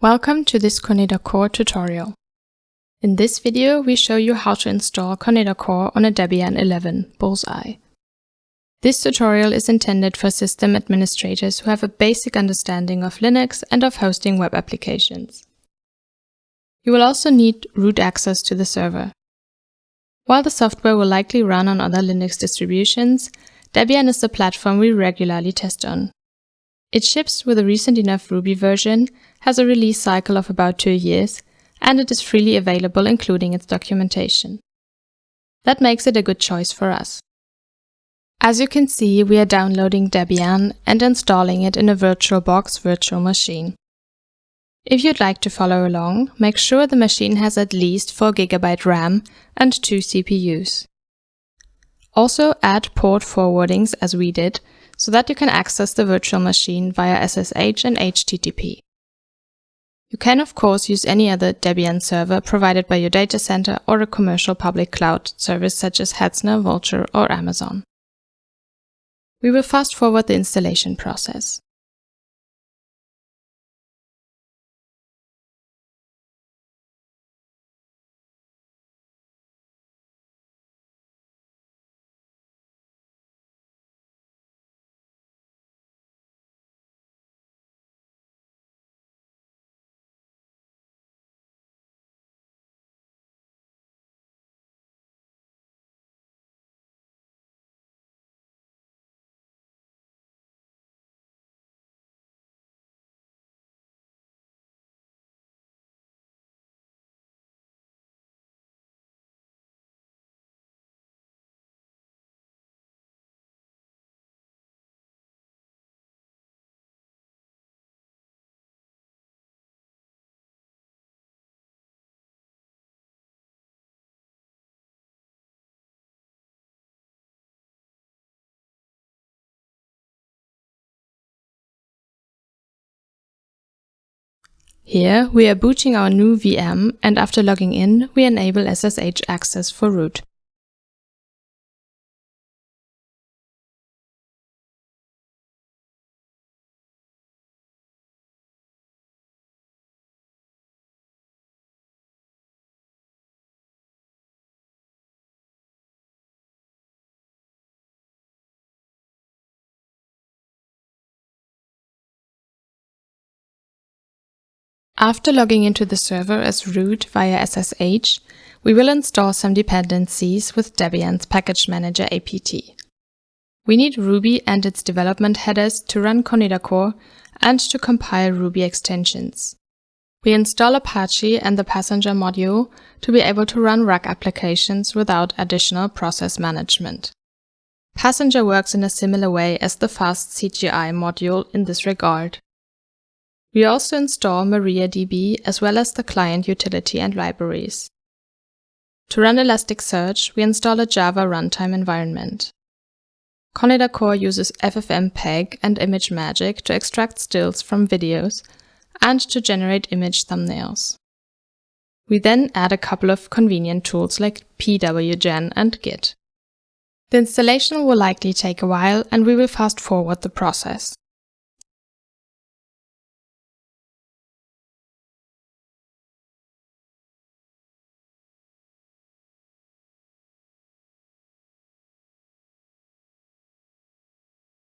Welcome to this ConedaKOR tutorial. In this video, we show you how to install ConedaKOR on a Debian 11 Bullseye. This tutorial is intended for system administrators who have a basic understanding of Linux and of hosting web applications. You will also need root access to the server. While the software will likely run on other Linux distributions, Debian is the platform we regularly test on. It ships with a recent enough Ruby version, has a release cycle of about two years, and it is freely available including its documentation. That makes it a good choice for us. As you can see, we are downloading Debian and installing it in a VirtualBox virtual machine. If you'd like to follow along, make sure the machine has at least 4GB RAM and two CPUs. Also add port forwardings as we did so that you can access the virtual machine via SSH and HTTP. You can of course use any other Debian server provided by your data center or a commercial public cloud service such as Hetzner, Vultr or Amazon. We will fast forward the installation process. Here, we are booting our new VM and after logging in, we enable SSH access for root. After logging into the server as root via SSH, we will install some dependencies with Debian's package manager apt. We need Ruby and its development headers to run ConedaKOR and to compile Ruby extensions. We install Apache and the passenger module to be able to run Rack applications without additional process management. Passenger works in a similar way as the fastcgi module in this regard. We also install MariaDB as well as the client utility and libraries. To run Elasticsearch, we install a Java runtime environment. ConedaKOR uses FFmpeg and ImageMagick to extract stills from videos and to generate image thumbnails. We then add a couple of convenient tools like pwgen and git. The installation will likely take a while and we will fast forward the process.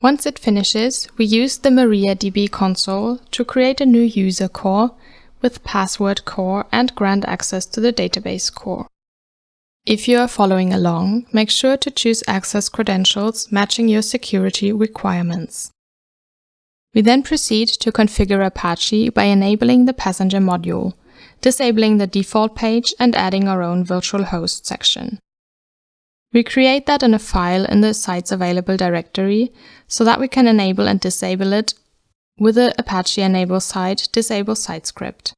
Once it finishes, we use the MariaDB console to create a new user core with password core and grant access to the database core. If you are following along, make sure to choose access credentials matching your security requirements. We then proceed to configure Apache by enabling the passenger module, disabling the default page and adding our own virtual host section. We create that in a file in the sites available directory so that we can enable and disable it with the Apache enable site disable site script.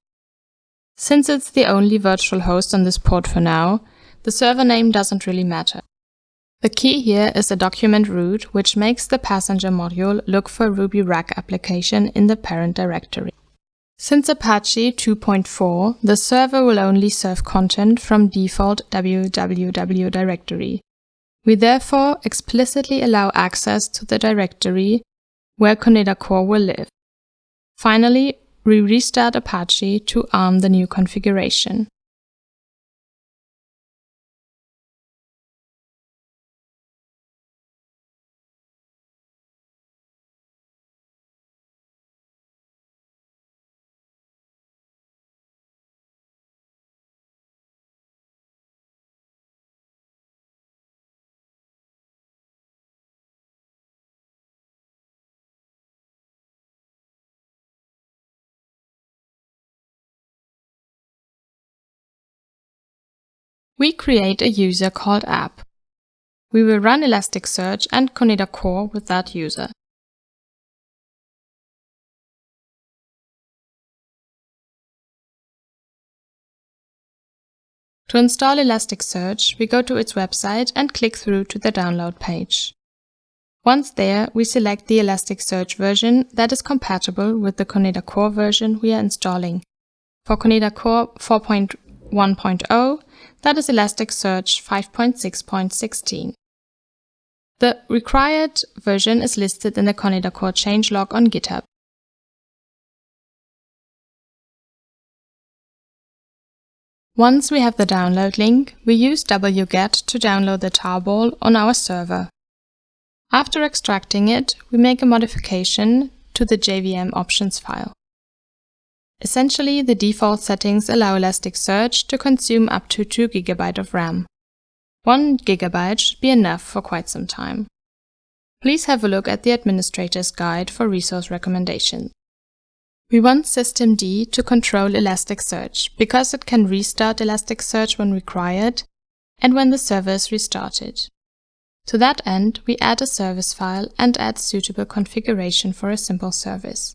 Since it's the only virtual host on this port for now, the server name doesn't really matter. The key here is the document root, which makes the passenger module look for Ruby Rack application in the parent directory. Since Apache 2.4, the server will only serve content from default www directory. We therefore explicitly allow access to the directory where ConedaKOR will live. Finally, we restart Apache to arm the new configuration. We create a user called app. We will run Elasticsearch and ConedaKOR with that user. To install Elasticsearch, we go to its website and click through to the download page. Once there, we select the Elasticsearch version that is compatible with the ConedaKOR version we are installing. For ConedaKOR 4.1.0, that is Elasticsearch 5.6.16. The required version is listed in the ConedaKOR changelog on GitHub. Once we have the download link, we use wget to download the tarball on our server. After extracting it, we make a modification to the JVM options file. Essentially, the default settings allow Elasticsearch to consume up to 2 GB of RAM. 1 GB should be enough for quite some time. Please have a look at the administrator's guide for resource recommendations. We want systemd to control Elasticsearch because it can restart Elasticsearch when required and when the server is restarted. To that end, we add a service file and add suitable configuration for a simple service.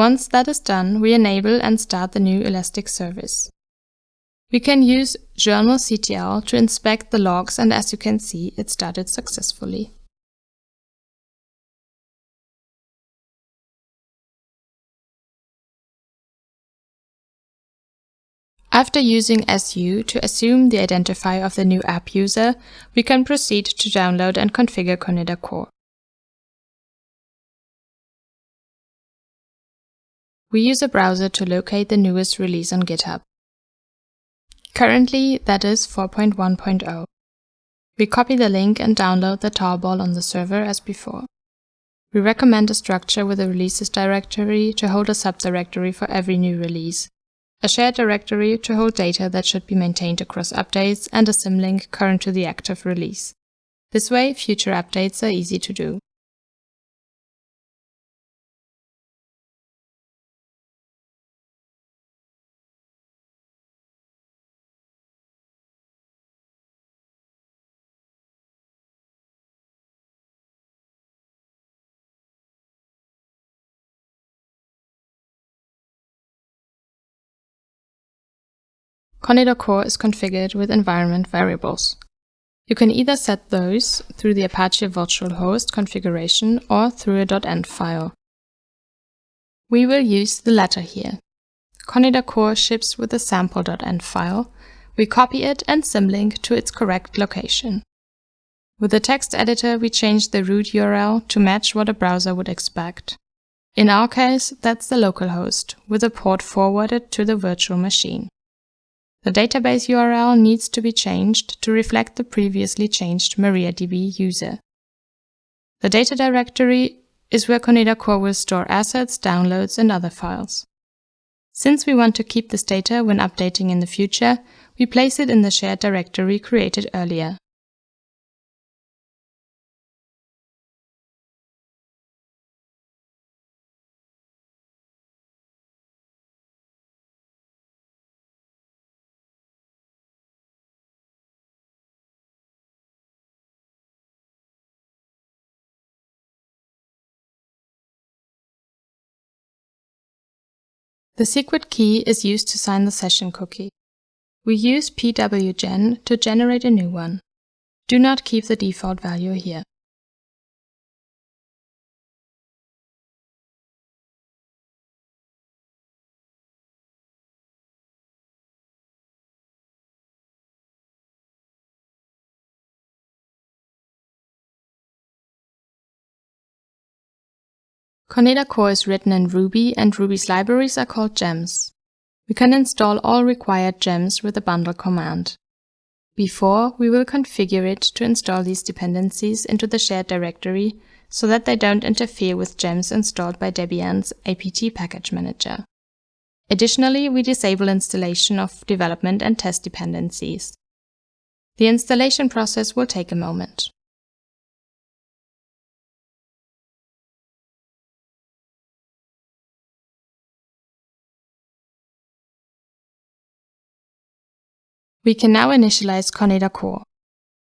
Once that is done, we enable and start the new Elastic service. We can use journalctl to inspect the logs and as you can see, it started successfully. After using su to assume the identifier of the new app user, we can proceed to download and configure ConedaKOR. We use a browser to locate the newest release on GitHub. Currently, that is 4.1.0. We copy the link and download the tarball on the server as before. We recommend a structure with a releases directory to hold a subdirectory for every new release, a shared directory to hold data that should be maintained across updates, and a symlink current to the active release. This way, future updates are easy to do. ConedaKOR is configured with environment variables. You can either set those through the Apache Virtual Host configuration or through a .env file. We will use the latter here. ConedaKOR ships with a sample.env file. We copy it and symlink to its correct location. With the text editor, we change the root URL to match what a browser would expect. In our case, that's the localhost, with a port forwarded to the virtual machine. The database URL needs to be changed to reflect the previously changed MariaDB user. The data directory is where ConedaKOR will store assets, downloads, and other files. Since we want to keep this data when updating in the future, we place it in the shared directory created earlier. The secret key is used to sign the session cookie. We use pwgen to generate a new one. Do not keep the default value here. ConedaKOR is written in Ruby and Ruby's libraries are called gems. We can install all required gems with the bundle command. Before, we will configure it to install these dependencies into the shared directory so that they don't interfere with gems installed by Debian's apt package manager. Additionally, we disable installation of development and test dependencies. The installation process will take a moment. We can now initialize ConedaKOR.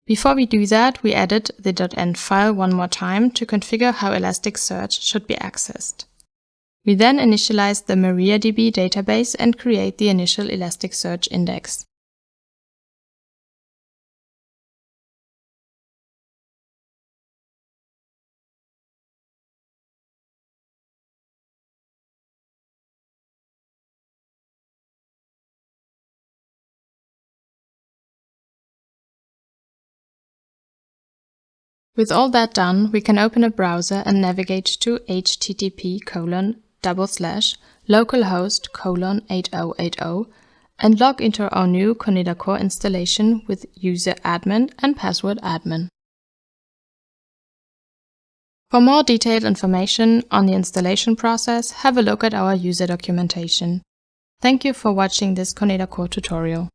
Before we do that, we added the .env file one more time to configure how Elasticsearch should be accessed. We then initialize the MariaDB database and create the initial Elasticsearch index. With all that done, we can open a browser and navigate to http colon double slash localhost colon 8080 and log into our new ConedaKOR installation with user admin and password admin. For more detailed information on the installation process, have a look at our user documentation. Thank you for watching this ConedaKOR tutorial.